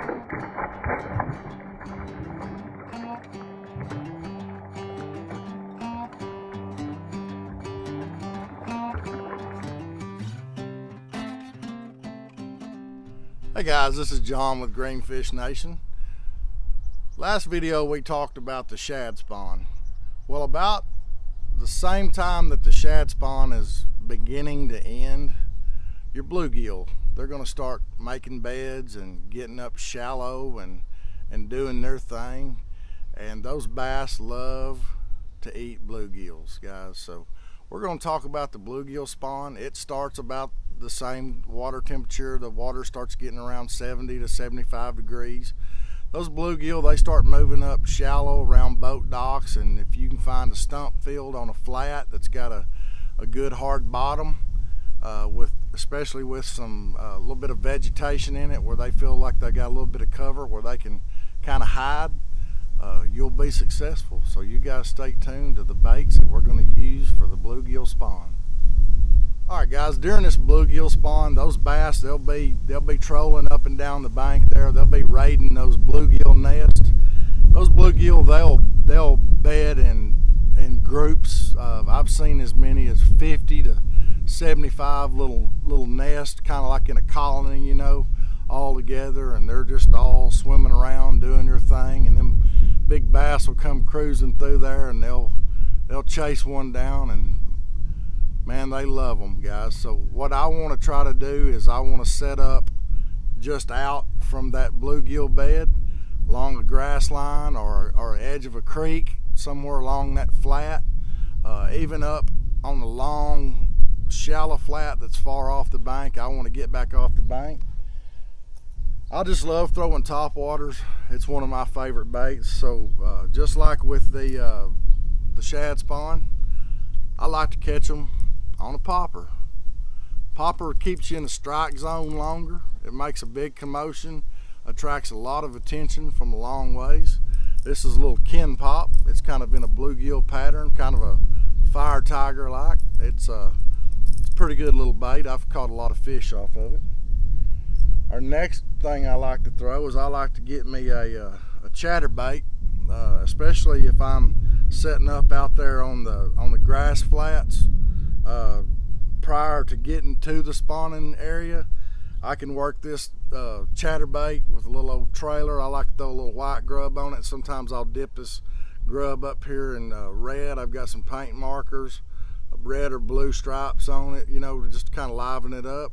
Hey guys, this is John with Greenfish Nation. Last video we talked about the shad spawn. Well, about the same time that the shad spawn is beginning to end, your bluegill, they're going to start making beds and getting up shallow and, and doing their thing. And those bass love to eat bluegills, guys. So we're going to talk about the bluegill spawn. It starts about the same water temperature. The water starts getting around 70 to 75 degrees. Those bluegill, they start moving up shallow around boat docks. And if you can find a stump field on a flat that's got a, a good hard bottom, uh, with especially with some a uh, little bit of vegetation in it where they feel like they got a little bit of cover where they can kind of hide, uh, you'll be successful. So you guys stay tuned to the baits that we're going to use for the bluegill spawn. All right, guys. During this bluegill spawn, those bass they'll be they'll be trolling up and down the bank there. They'll be raiding those bluegill nests. Those bluegill they'll they'll bed in in groups. Uh, I've seen as many as 50 to 75 little little nests, kind of like in a colony, you know, all together, and they're just all swimming around doing their thing. And them big bass will come cruising through there, and they'll they'll chase one down and man, they love them, guys. So what I want to try to do is I want to set up just out from that bluegill bed along a grass line or, or edge of a creek, somewhere along that flat, uh, even up on the long, shallow flat that's far off the bank. I want to get back off the bank. I just love throwing top waters. It's one of my favorite baits. So uh, just like with the uh, the shad spawn, I like to catch them on a popper. Popper keeps you in the strike zone longer. It makes a big commotion, attracts a lot of attention from a long ways. This is a little kin pop. It's kind of in a bluegill pattern, kind of a fire tiger like. It's a, uh, it's a pretty good little bait. I've caught a lot of fish off of it. Our next thing I like to throw is I like to get me a, uh, a chatterbait, uh, especially if I'm setting up out there on the on the grass flats uh, prior to getting to the spawning area, I can work this uh, chatterbait with a little old trailer. I like to throw a little white grub on it. Sometimes I'll dip this grub up here in uh, red. I've got some paint markers, red or blue stripes on it, you know, to just kind of liven it up.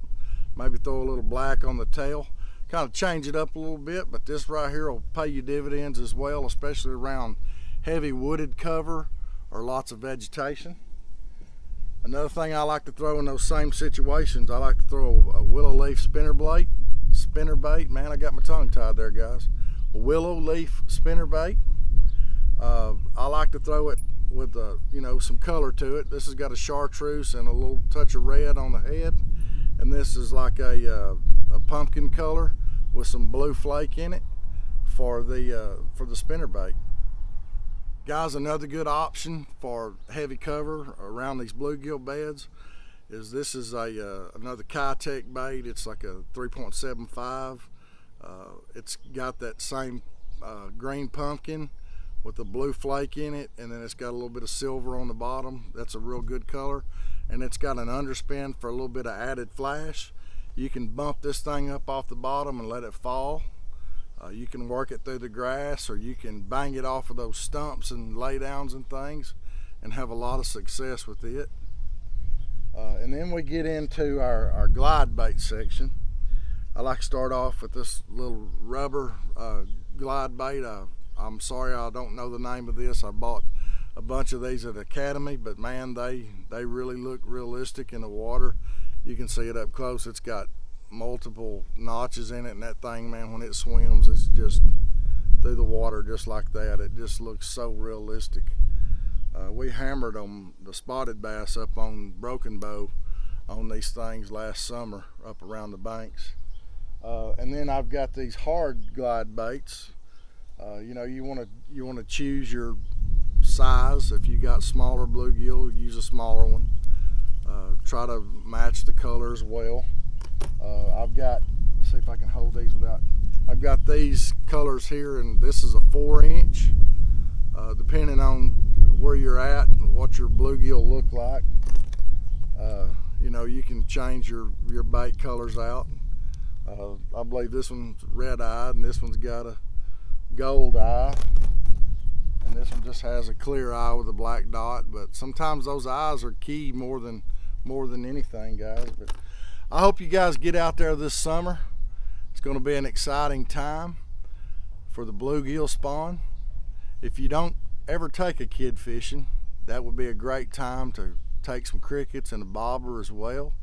Maybe throw a little black on the tail. Kind of change it up a little bit, but this right here will pay you dividends as well, especially around heavy wooded cover or lots of vegetation. Another thing I like to throw in those same situations, I like to throw a, willow leaf spinner bait. Spinner bait, man, I got my tongue tied there, guys. A willow leaf spinner bait. Uh, I like to throw it with, uh, you know, some color to it. This has got a chartreuse and a little touch of red on the head. And this is like a, uh, a pumpkin color with some blue flake in it for the, uh, for the spinner bait. Guys, another good option for heavy cover around these bluegill beds is this is a uh, another Keitech bait. It's like a 3.75. Uh, it's got that same uh, green pumpkin with a blue flake in it and then it's got a little bit of silver on the bottom. That's a real good color and it's got an underspin for a little bit of added flash. You can bump this thing up off the bottom and let it fall uh, you can work it through the grass or you can bang it off of those stumps and laydowns and things and have a lot of success with it. Uh, and then we get into our, our glide bait section. I like to start off with this little rubber uh, glide bait. I, I'm sorry I don't know the name of this. I bought a bunch of these at Academy, but man, they, they really look realistic in the water. You can see it up close. It's got multiple notches in it and that thing man when it swims it's just through the water just like that. It just looks so realistic. Uh, we hammered on the spotted bass up on Broken Bow on these things last summer up around the banks. Uh, and then I've got these hard glide baits. Uh, you know you want to you want to choose your size. If you got smaller bluegill use a smaller one. Uh, try to match the colors well I've got, let's see if I can hold these without I've got these colors here and this is a four inch. Uh, depending on where you're at and what your bluegill look like. Uh, you know, you can change your, your bait colors out. Uh, I believe this one's red eyed and this one's got a gold eye. And this one just has a clear eye with a black dot. But sometimes those eyes are key more than more than anything, guys. But I hope you guys get out there this summer. It's going to be an exciting time for the bluegill spawn. If you don't ever take a kid fishing, that would be a great time to take some crickets and a bobber as well.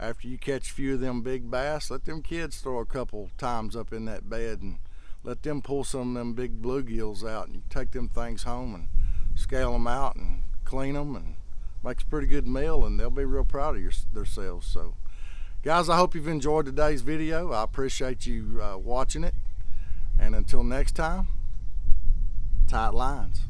After you catch a few of them big bass, let them kids throw a couple times up in that bed and let them pull some of them big bluegills out and you take them things home and scale them out and clean them and makes a pretty good meal and they'll be real proud of your, themselves. So guys, I hope you've enjoyed today's video. I appreciate you uh, watching it. And until next time, tight lines.